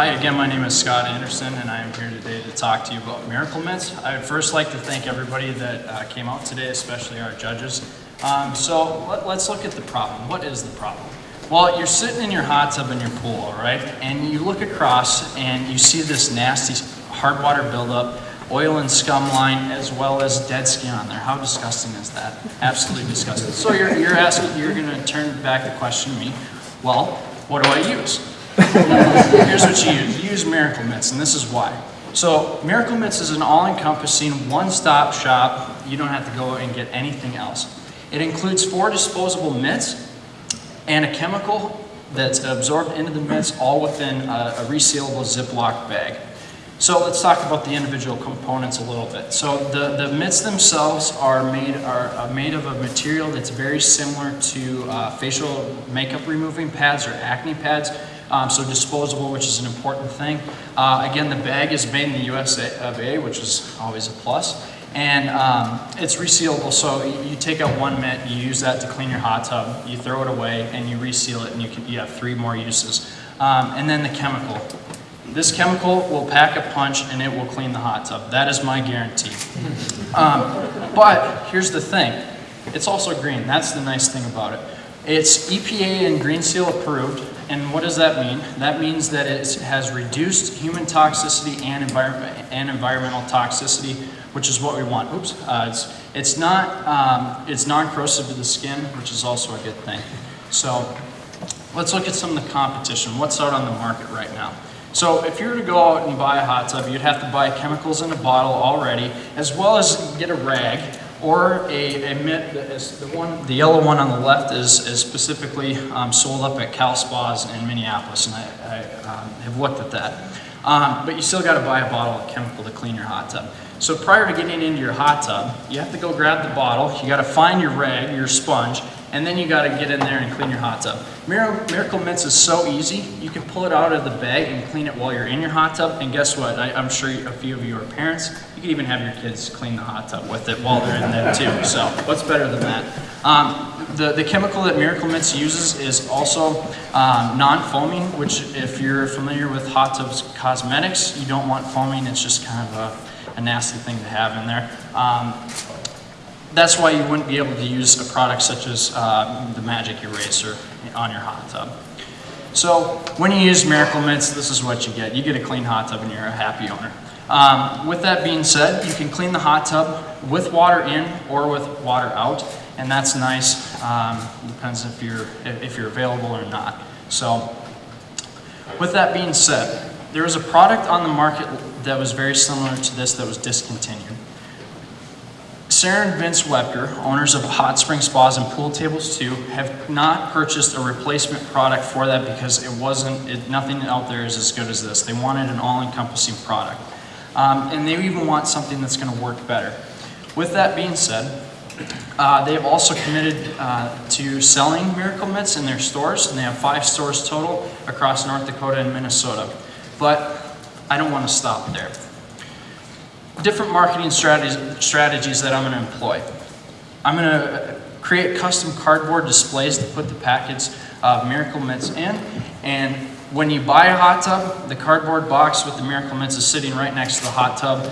again, my name is Scott Anderson, and I am here today to talk to you about Miracle Mitts. I would first like to thank everybody that uh, came out today, especially our judges. Um, so let, us look at the problem. What is the problem? Well, you're sitting in your hot tub in your pool, all right, and you look across and you see this nasty hard water buildup, oil and scum line, as well as dead skin on there. How disgusting is that? Absolutely disgusting. So you're, you're asking, you're going to turn back the question to me. Well, what do I use? Here's what you use. You use Miracle Mitts, and this is why. So Miracle Mitts is an all-encompassing, one-stop shop. You don't have to go and get anything else. It includes four disposable mitts and a chemical that's absorbed into the mitts, all within a, a resealable Ziploc bag. So let's talk about the individual components a little bit. So the, the mitts themselves are made, are made of a material that's very similar to uh, facial makeup removing pads or acne pads. Um, so disposable, which is an important thing. Uh, again, the bag is made in the US of A, which is always a plus. And um, it's resealable, so you take out one mitt, you use that to clean your hot tub, you throw it away, and you reseal it, and you, can, you have three more uses. Um, and then the chemical. This chemical will pack a punch and it will clean the hot tub. That is my guarantee. Um, but here's the thing. It's also green. That's the nice thing about it. It's EPA and Green Seal approved. And what does that mean? That means that it has reduced human toxicity and, envir and environmental toxicity, which is what we want. Oops. Uh, it's, it's not, um, it's non-corrosive to the skin, which is also a good thing. So let's look at some of the competition. What's out on the market right now? So if you were to go out and buy a hot tub, you'd have to buy chemicals in a bottle already, as well as get a rag or a, a mitt that is the one, the yellow one on the left is, is specifically um, sold up at Cal Spas in Minneapolis, and I, I um, have looked at that. Um, but you still got to buy a bottle of chemical to clean your hot tub. So prior to getting into your hot tub, you have to go grab the bottle, you got to find your rag, your sponge, and then you got to get in there and clean your hot tub. Miracle Mitts is so easy. You can pull it out of the bag and clean it while you're in your hot tub. And guess what? I, am sure a few of you are parents. You can even have your kids clean the hot tub with it while they're in there too. So what's better than that? Um, the, the chemical that Miracle Mitts uses is also um, non-foaming, which if you're familiar with hot tubs cosmetics, you don't want foaming. It's just kind of a, a nasty thing to have in there. Um, that's why you wouldn't be able to use a product such as uh, the Magic Eraser on your hot tub. So when you use Miracle Mitts, this is what you get. You get a clean hot tub and you're a happy owner. Um, with that being said, you can clean the hot tub with water in or with water out, and that's nice. Um, depends if you're, if you're available or not. So with that being said, there was a product on the market that was very similar to this that was discontinued. Sarah and Vince Webker, owners of Hot Spring Spas and Pool Tables 2, have not purchased a replacement product for that because it wasn't, it, nothing out there is as good as this. They wanted an all-encompassing product. Um, and they even want something that's going to work better. With that being said, uh, they have also committed uh, to selling Miracle Mitts in their stores, and they have five stores total across North Dakota and Minnesota. But I don't want to stop there different marketing strategies, strategies that I'm going to employ. I'm going to create custom cardboard displays to put the packets of Miracle Mitts in. And when you buy a hot tub, the cardboard box with the Miracle Mitts is sitting right next to the hot tub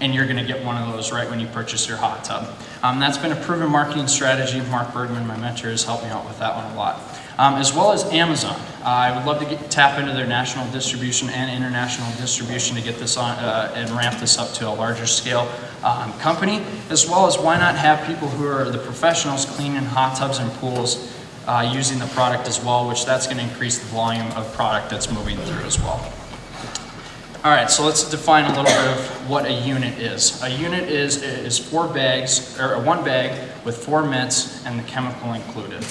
and you're going to get one of those right when you purchase your hot tub. Um, that's been a proven marketing strategy. Mark Bergman, my mentor, has helped me out with that one a lot um, as well as Amazon. I would love to get, tap into their national distribution and international distribution to get this on uh, and ramp this up to a larger scale um, company, as well as why not have people who are the professionals cleaning hot tubs and pools uh, using the product as well, which that's going to increase the volume of product that's moving through as well. All right, so let's define a little bit of what a unit is. A unit is, is four bags, or one bag with four mints and the chemical included.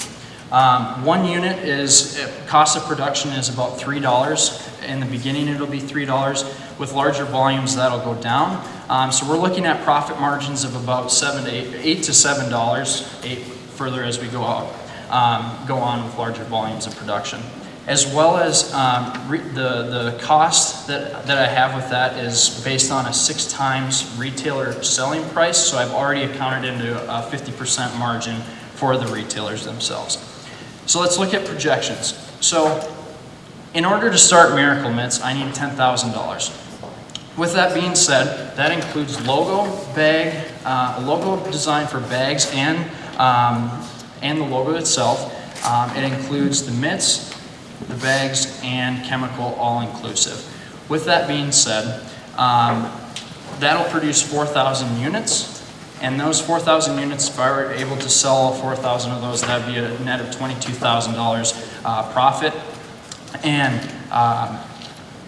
Um, one unit is, cost of production is about $3. In the beginning it'll be $3. With larger volumes that'll go down. Um, so we're looking at profit margins of about seven to eight, eight to $7, eight further as we go out, um, go on with larger volumes of production. As well as um, the, the cost that, that I have with that is based on a six times retailer selling price. So I've already accounted into a 50% margin for the retailers themselves. So let's look at projections. So In order to start Miracle Mitts, I need $10,000. With that being said, that includes logo, bag, uh, logo design for bags and, um, and the logo itself. Um, it includes the mitts, the bags, and chemical all-inclusive. With that being said, um, that'll produce 4,000 units. And those 4,000 units, if I were able to sell all 4,000 of those, that'd be a net of $22,000 uh, profit. And um,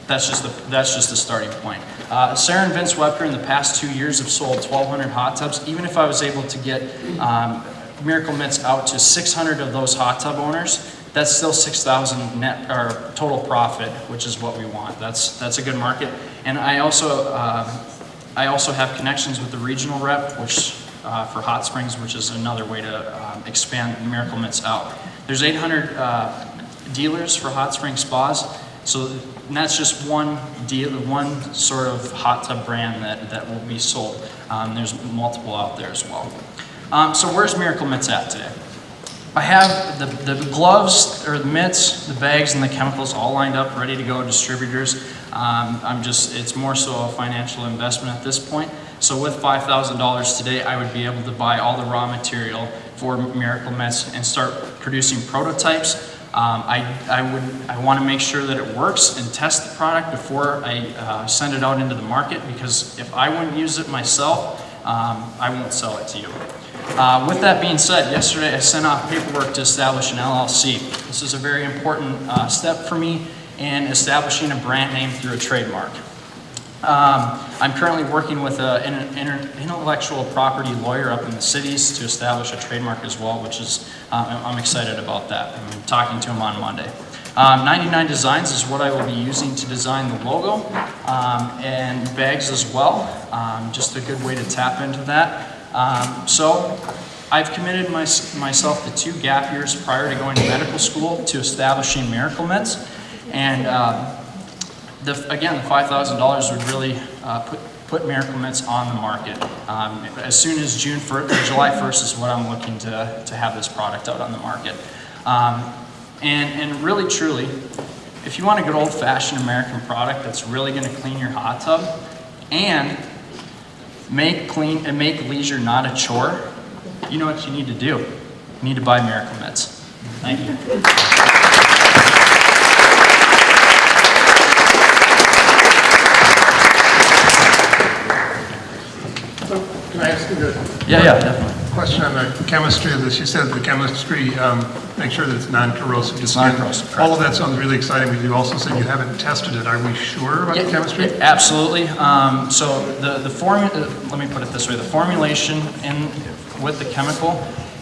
that's just the, that's just the starting point. Uh, Sarah and Vince Webker in the past two years have sold 1,200 hot tubs. Even if I was able to get um, Miracle Mitts out to 600 of those hot tub owners, that's still 6,000 net or total profit, which is what we want. That's that's a good market. And I also uh, I also have connections with the regional rep, which uh, for Hot Springs, which is another way to um, expand Miracle Mitts out. There's 800 uh, dealers for hot spring spas. So that's just one deal, one sort of hot tub brand that, that will be sold. Um, there's multiple out there as well. Um, so where's Miracle Mitts at today? I have the, the gloves, or the mitts, the bags, and the chemicals all lined up, ready to go, distributors. Um, I'm just, it's more so a financial investment at this point. So with $5,000 today, I would be able to buy all the raw material for Miracle Mitts and start producing prototypes. Um, I, I would, I want to make sure that it works and test the product before I uh, send it out into the market because if I wouldn't use it myself, um, I won't sell it to you. Uh, with that being said, yesterday I sent off paperwork to establish an LLC. This is a very important uh, step for me in establishing a brand name through a trademark. Um, I'm currently working with a, an intellectual property lawyer up in the cities to establish a trademark as well, which is, uh, I'm excited about that. I'm talking to him on Monday. Um, 99 Designs is what I will be using to design the logo um, and bags as well. Um, just a good way to tap into that. Um, so I've committed my, myself to two gap years prior to going to medical school to establishing Miracle Mitts. And uh, the, again, the $5,000 would really uh, put, put Miracle Mitts on the market. Um, as soon as June 1st, or July 1st is what I'm looking to, to have this product out on the market. Um, and, and really, truly, if you want a good old-fashioned American product that's really going to clean your hot tub and make clean and make leisure not a chore, you know what you need to do. You need to buy Miracle Mitts. Thank you. Can I ask you the Yeah, yeah, definitely. Question on the chemistry of this? You said the chemistry, um, make sure that it's non-corrosive skin. non-corrosive, correct. All of that sounds really exciting, but you also said you haven't tested it. Are we sure about the chemistry? yeah, Absolutely. Um, so the, the formu, uh, let me put it this way, the formulation in, with the chemical,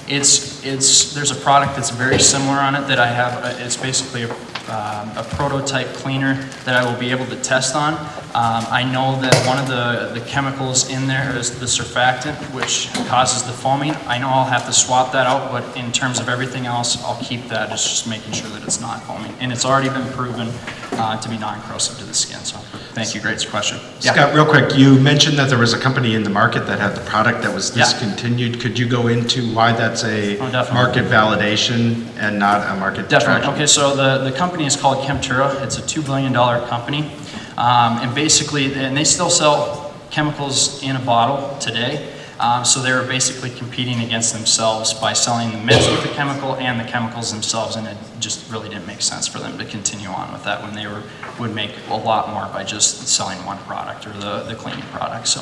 it's, it's, there's a product that's very similar on it that I have, uh, it's basically a, um, a prototype cleaner that I will be able to test on. Um, I know that one of the, the chemicals in there is the surfactant, which causes the foaming. I know I'll have to swap that out, but in terms of everything else, I'll keep that. It's just making sure that it's not foaming. And it's already been proven uh, to be non-corrosive to the skin, so thank you, great question. Yeah. Scott, real quick, you mentioned that there was a company in the market that had the product that was Yeah. discontinued. Could you go into why that's a Oh, market validation and not a market Definitely. detraction? Okay, so the, the company is called Chemtura. It's a $2 billion company. Um, and basically, and they still sell chemicals in a bottle today. Um, so they were basically competing against themselves by selling the mix with the chemical and the chemicals themselves. And it just really didn't make sense for them to continue on with that when they were, would make a lot more by just selling one product or the, the cleaning product. So.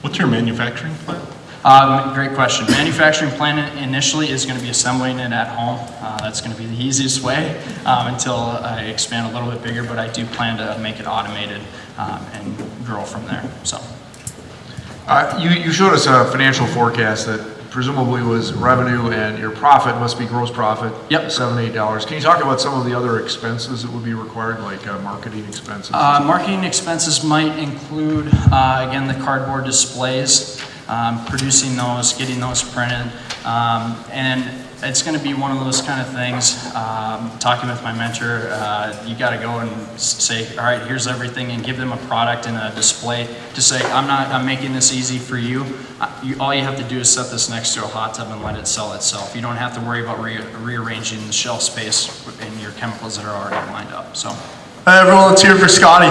What's your manufacturing plant? Um, great question. Manufacturing plant initially is going to be assembling it at home. Uh, that's going to be the easiest way um, until I expand a little bit bigger, but I do plan to make it automated um, and grow from there. So, You, you showed us a financial forecast that presumably was revenue and your profit must be gross profit. Yep. Seven, eight dollars. Can you talk about some of the other expenses that would be required, like uh, marketing expenses? uh, marketing expenses might include, uh, again, the cardboard displays, um, producing those, getting those printed, Um, and it's going to be one of those kind of things. Um, talking with my mentor, uh, you got to go and say, all right, here's everything, and give them a product and a display to say, I'm not, I'm making this easy for you. Uh, you all you have to do is set this next to a hot tub and let it sell itself. You don't have to worry about re- rearranging the shelf space in your chemicals that are already lined up. So. Everyone, let's hear for Scotty.